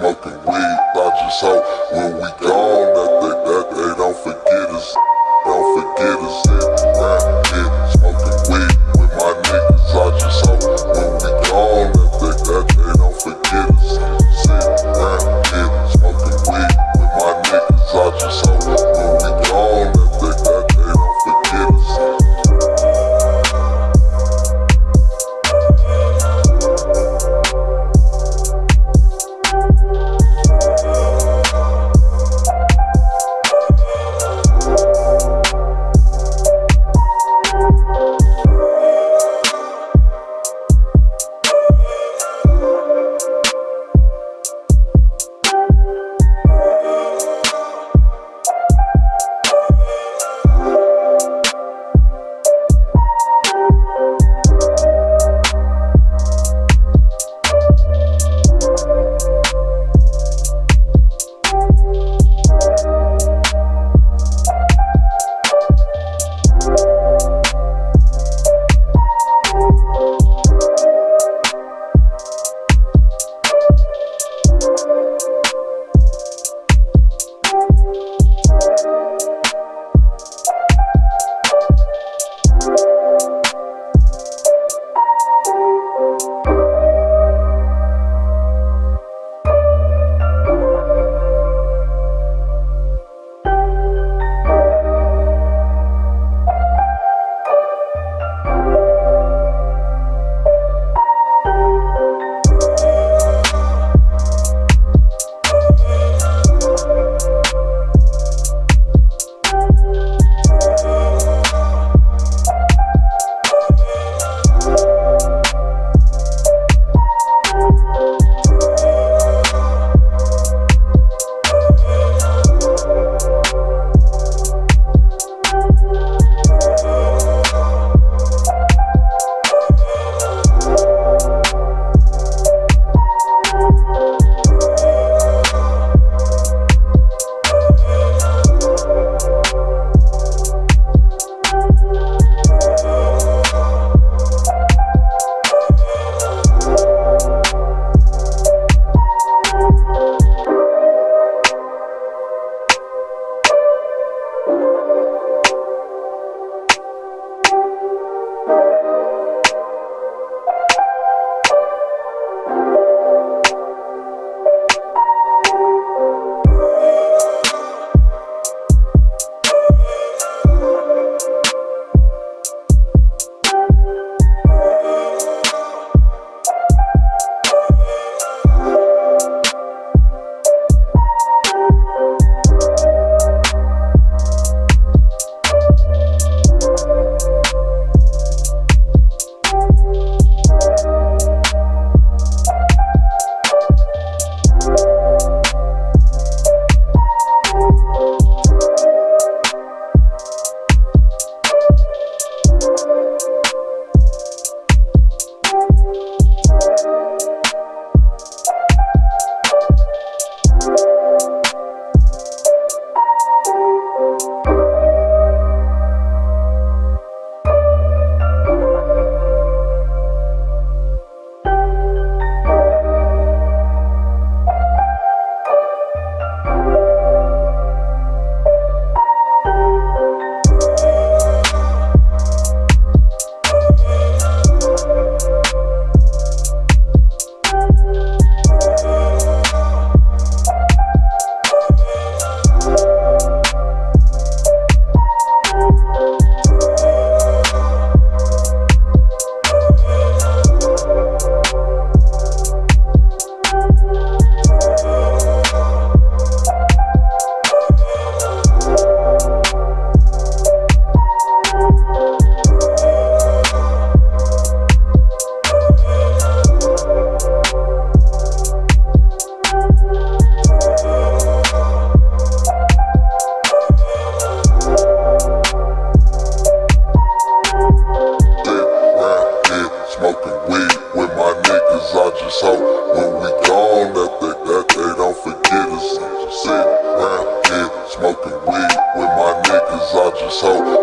smoking weed, I just out when we around